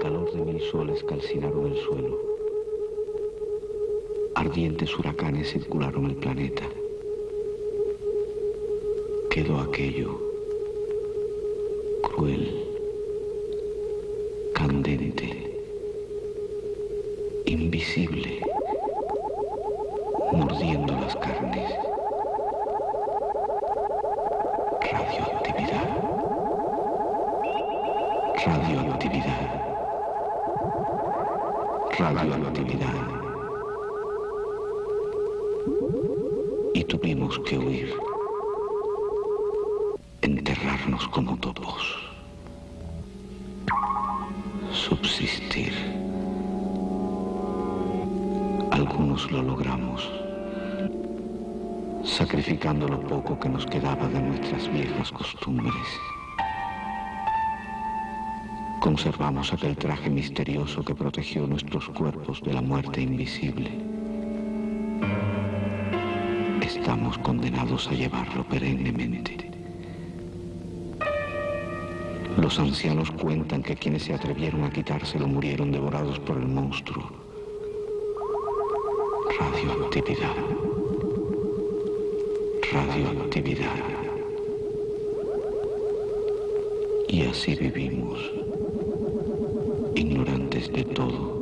Calor de mil soles calcinaron el suelo. Ardientes huracanes circularon el planeta. Quedó aquello cruel, candente, invisible, mordiendo las carnes. Radioactividad. Radioactividad. Radioactividad. Y tuvimos que huir. Enterrarnos como topos. Subsistir. Algunos lo logramos sacrificando lo poco que nos quedaba de nuestras viejas costumbres. Conservamos aquel traje misterioso que protegió nuestros cuerpos de la muerte invisible. Estamos condenados a llevarlo perennemente. Los ancianos cuentan que quienes se atrevieron a quitárselo murieron devorados por el monstruo. Radioactividad radioactividad. Y así vivimos, de todo.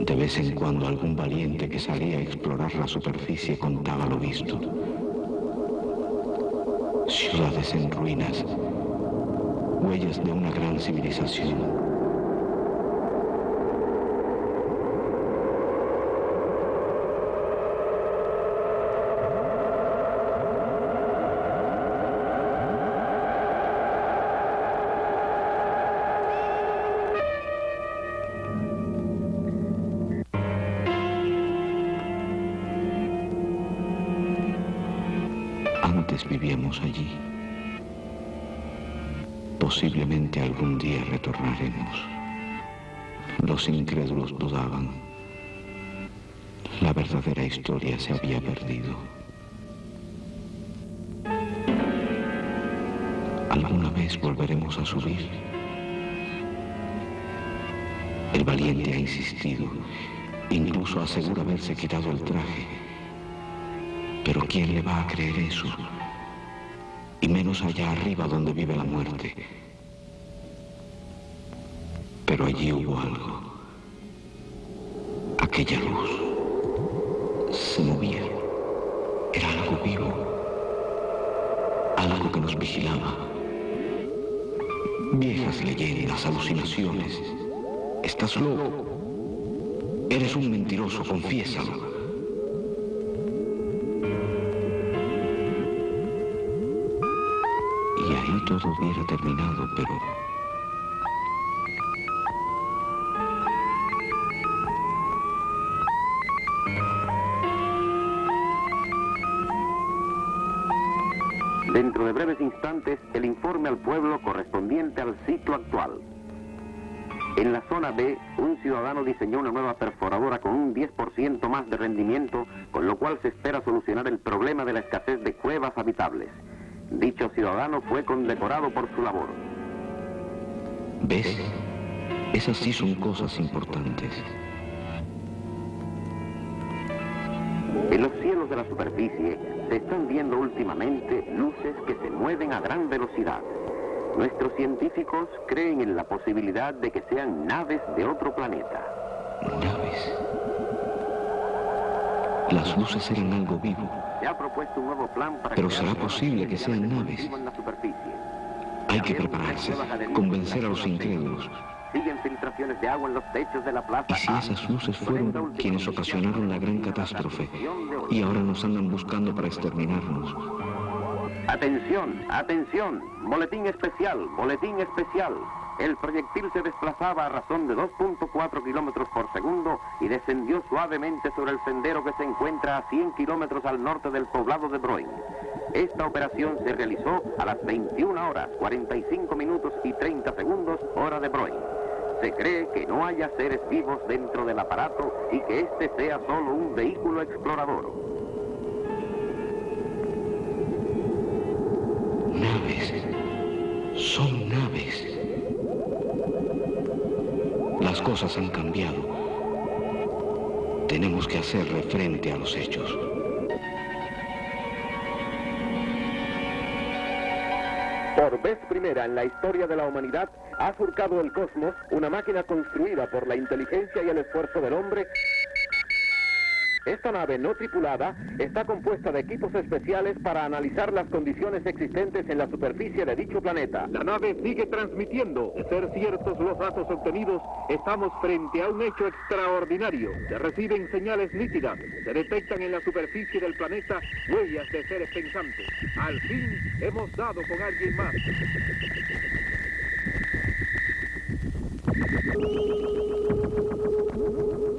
De vez en cuando algún valiente que salía a explorar la superficie contaba lo visto. Ciudades en ruinas, huellas de una gran civilización. Vivíamos allí. Posiblemente algún día retornaremos. Los incrédulos dudaban. La verdadera historia se había perdido. ¿Alguna vez volveremos a subir? El valiente ha insistido, incluso asegura haberse quitado el traje. Pero ¿quién le va a creer eso? Y menos allá arriba donde vive la muerte. Pero allí hubo algo. Aquella luz se movía. Era algo vivo. Algo que nos vigilaba. Viejas leyendas, alucinaciones. Estás loco. Eres un mentiroso, confiésalo. Todo hubiera terminado, pero... Dentro de breves instantes, el informe al pueblo correspondiente al ciclo actual. En la zona B, un ciudadano diseñó una nueva perforadora con un 10% más de rendimiento, con lo cual se espera solucionar el problema de la escasez de cuevas habitables. Dicho ciudadano fue condecorado por su labor. ¿Ves? Esas sí son cosas importantes. En los cielos de la superficie se están viendo últimamente luces que se mueven a gran velocidad. Nuestros científicos creen en la posibilidad de que sean naves de otro planeta. ¿Naves? Las luces eran algo vivo. Pero será posible que sean naves. Hay que prepararse, convencer a los incrédulos. Siguen filtraciones de agua en los techos de la plaza. ¿Y si esas luces fueron quienes ocasionaron la gran catástrofe y ahora nos andan buscando para exterminarnos? Atención, atención, boletín especial, boletín especial. El proyectil se desplazaba a razón de 2.4 kilómetros por segundo y descendió suavemente sobre el sendero que se encuentra a 100 kilómetros al norte del poblado de Broin. Esta operación se realizó a las 21 horas, 45 minutos y 30 segundos, hora de Broin. Se cree que no haya seres vivos dentro del aparato y que este sea solo un vehículo explorador. Cosas han cambiado. Tenemos que hacerle frente a los hechos. Por vez primera en la historia de la humanidad, ha surcado el cosmos una máquina construida por la inteligencia y el esfuerzo del hombre esta nave no tripulada está compuesta de equipos especiales para analizar las condiciones existentes en la superficie de dicho planeta. La nave sigue transmitiendo. De ser ciertos los datos obtenidos, estamos frente a un hecho extraordinario. Se reciben señales nítidas. Se detectan en la superficie del planeta huellas de seres pensantes. Al fin hemos dado con alguien más.